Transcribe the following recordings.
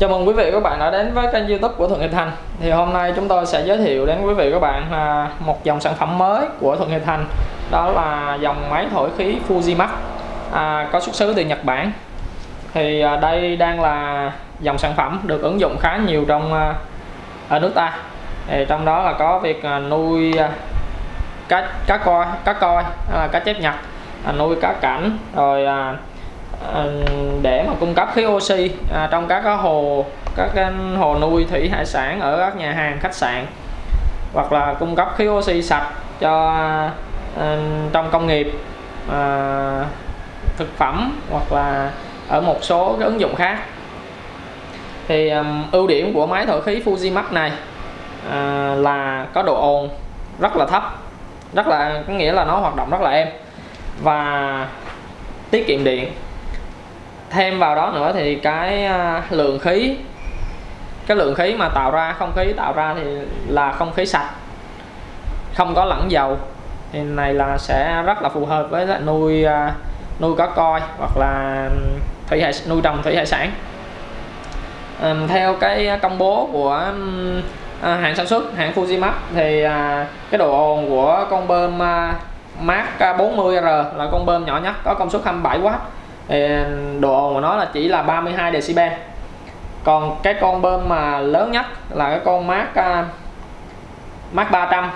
Chào mừng quý vị và các bạn đã đến với kênh youtube của Thuận Hiệp Thành. Thì hôm nay chúng tôi sẽ giới thiệu đến quý vị và các bạn à, một dòng sản phẩm mới của Thuận Hiệp Thành. Đó là dòng máy thổi khí Fujimax à, có xuất xứ từ Nhật Bản. Thì à, đây đang là dòng sản phẩm được ứng dụng khá nhiều trong à, ở nước ta. Thì Trong đó là có việc à, nuôi à, cá, cá coi, cá coi cá chép nhật nuôi cá cảnh rồi Ờ, để mà cung cấp khí oxy à, trong các hồ các hồ nuôi thủy hải sản ở các nhà hàng khách sạn. Hoặc là cung cấp khí oxy sạch cho à, trong công nghiệp à, thực phẩm hoặc là ở một số cái ứng dụng khác. Thì um, ưu điểm của máy thổi khí Fujimax này à, là có độ ồn rất là thấp rất là có nghĩa là nó hoạt động rất là êm và tiết kiệm điện thêm vào đó nữa thì cái à, lượng khí cái lượng khí mà tạo ra không khí tạo ra thì là không khí sạch không có lẫn dầu. Thì này là sẽ rất là phù hợp với lại nuôi à, nuôi cá coi hoặc là thủy hải nuôi trồng thủy hải sản. À, theo cái công bố của à, hãng sản xuất hãng Fujimax thì à, cái độ ồn của con bơm à, Mark 40R là con bơm nhỏ nhất có công suất 27W độ ồn của nó là chỉ là 32 decibel. Còn cái con bơm mà lớn nhất là cái con mát uh, 300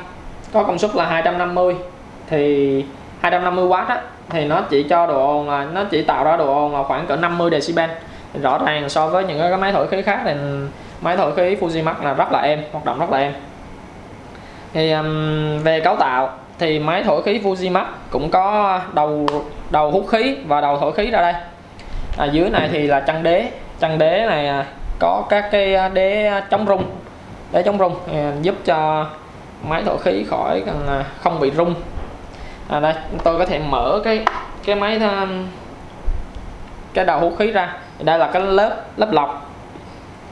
có công suất là 250 thì 250W á thì nó chỉ cho độ ồn là nó chỉ tạo ra độ ồn là khoảng cỡ 50 decibel. Rõ ràng so với những cái máy thổi khí khác thì máy thổi khí Fujimax là rất là êm hoạt động rất là êm. Thì um, về cấu tạo thì máy thổi khí Fujimax cũng có đầu đầu hút khí và đầu thổi khí ra đây. À, dưới này thì là chân đế. Chân đế này à, có các cái à, đế chống rung. Đế chống rung à, giúp cho máy thổi khí khỏi không bị rung. À, đây tôi có thể mở cái cái máy cái đầu hút khí ra. Đây là cái lớp lớp lọc.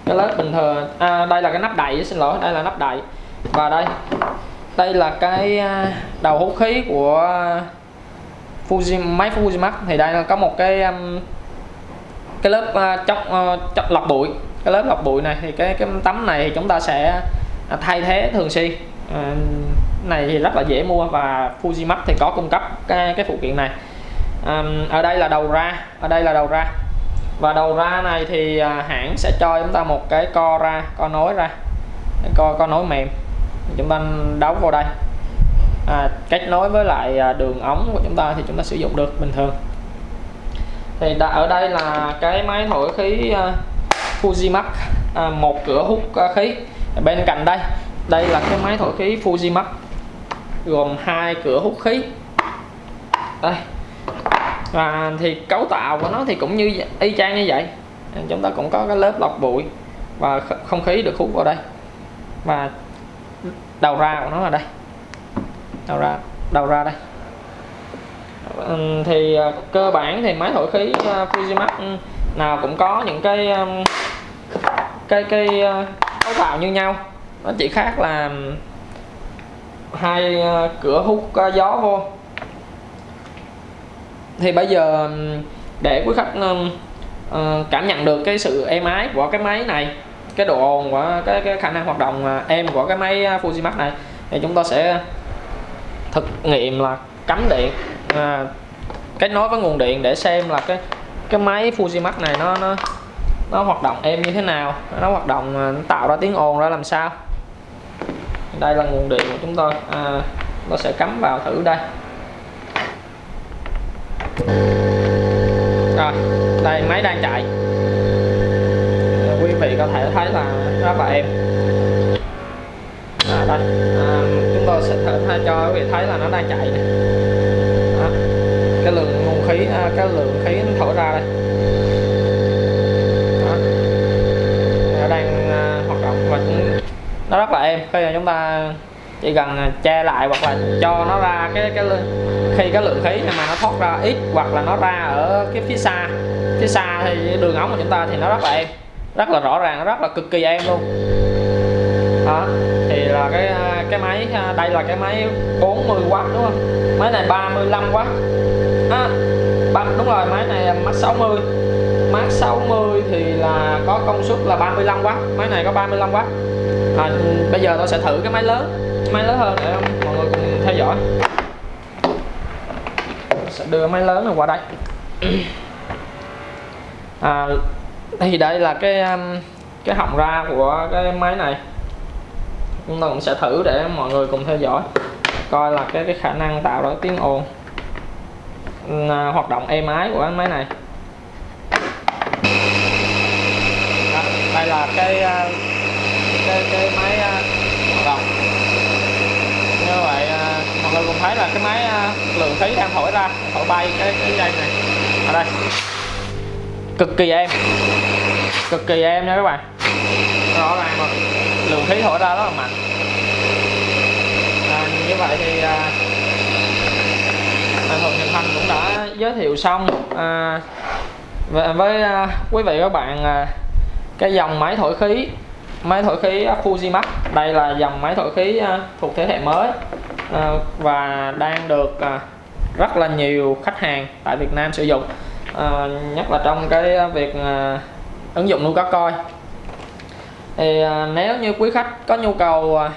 Cái lớp bình thường. À, đây là cái nắp đậy xin lỗi đây là nắp đậy. Và đây đây là cái à, đầu hút khí của Fuji máy Fujimax. Thì đây là có một cái um, cái lớp à, chóc chọc à, chọc lọc bụi. Cái lớp lọc bụi này thì cái cái tấm này thì chúng ta sẽ thay thế thường xuyên. À, này thì rất là dễ mua và Fujimax thì có cung cấp cái cái phụ kiện này. À, ở đây là đầu ra ở đây là đầu ra. Và đầu ra này thì hãng sẽ cho chúng ta một cái co ra co nối ra. Co co nối mềm chúng ta đấu vào đây. À, kết nối với lại à, đường ống của chúng ta thì chúng ta sử dụng được bình thường. Thì đã, ở đây là cái máy thổi khí uh, Fujimax à, một cửa hút uh, khí. Bên cạnh đây đây là cái máy thổi khí Fujimax gồm hai cửa hút khí. Đây. Và thì cấu tạo của nó thì cũng như y chang như vậy. Chúng ta cũng có cái lớp lọc bụi và không khí được hút vào đây. Và đầu ra của nó là đây. Đầu ra đầu ra đây. Thì ờ, cơ bản thì máy thổi khí ờ, Fujimax nào cũng có những cái cái cái ờ, cấu tạo như nhau. Nó chỉ khác là hai cửa hút gió vô. Thì bây giờ để quý khách cảm nhận được cái sự êm ái của cái máy này cái độ ồn của cái, cái khả năng hoạt động à, êm của cái máy à, Fujimax này thì chúng ta sẽ thực nghiệm là cắm điện à, kết nối với nguồn điện để xem là cái cái máy Fujimax này nó nó nó hoạt động êm như thế nào nó hoạt động à, nó tạo ra tiếng ồn ra làm sao. Đây là nguồn điện của chúng tôi à, nó sẽ cắm vào thử đây. Rồi đây máy đang chạy. Thấy là nó đang chạy này. Đó. cái lượng nguồn khí à, cái lượng khí nó thổi ra đây Đó. nó đang à, hoạt động và nó rất là êm khi mà chúng ta chỉ cần à, che lại hoặc là cho nó ra cái cái khi cái lượng khí mà nó thoát ra ít hoặc là nó ra ở cái phía xa phía xa thì đường ống của chúng ta thì nó rất là êm rất là rõ ràng rất là cực kỳ êm luôn đó thì là cái à, cái máy à, đây là cái máy 40W đúng không? Máy này 35W à, đúng rồi máy này max 60 Mark 60 thì là có công suất là 35W máy này có 35W à, bây giờ tôi sẽ thử cái máy lớn máy lớn hơn để mọi người cùng theo dõi. Sẽ đưa máy lớn này qua đây. À, thì đây là cái um, cái họng ra của cái máy này chúng ta cũng sẽ thử để mọi người cùng theo dõi. Coi là cái cái khả năng tạo ra tiếng ồn à, hoạt động êm ái của cái máy này. À, đây là cái à, cái cái máy à, hoạt động. Như vậy à, mọi người cùng thấy là cái máy à, lượng khí đang thổi ra thổi bay cái cái dây này. Ở đây. Cực kỳ êm. Cực kỳ êm nha các bạn rõ ràng mà lượng khí thổi ra rất là mạnh. À, như vậy thì à, Thuận Nhật Thành cũng đã giới thiệu xong. À, với, với à, quý vị các bạn à, cái dòng máy thổi khí máy thổi khí Fujimax. Đây là dòng máy thổi khí à, thuộc thế hệ mới à, và đang được à, rất là nhiều khách hàng tại Việt Nam sử dụng. À, nhất là trong cái à, việc à, ứng dụng nuôi cá coi thì à, nếu như quý khách có nhu cầu à,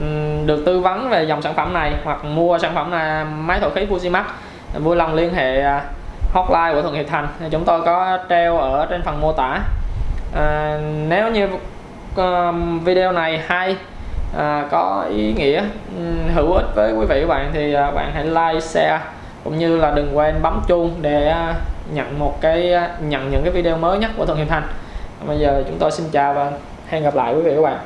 ừ, được tư vấn về dòng sản phẩm này hoặc mua sản phẩm này máy thổi khí Fujimax vui lòng liên hệ à, hotline của Thuận Hiệp Thành. Chúng tôi có treo ở trên phần mô tả. À, nếu như video này hay à, có ý nghĩa ừ, hữu ích với quý vị và bạn thì bạn hãy like share cũng như là đừng quên bấm chuông để nhận một cái nhận những cái video mới nhất của Thuận Hiệp Thành. Bây giờ chúng tôi xin chào và hẹn gặp lại quý vị các bạn.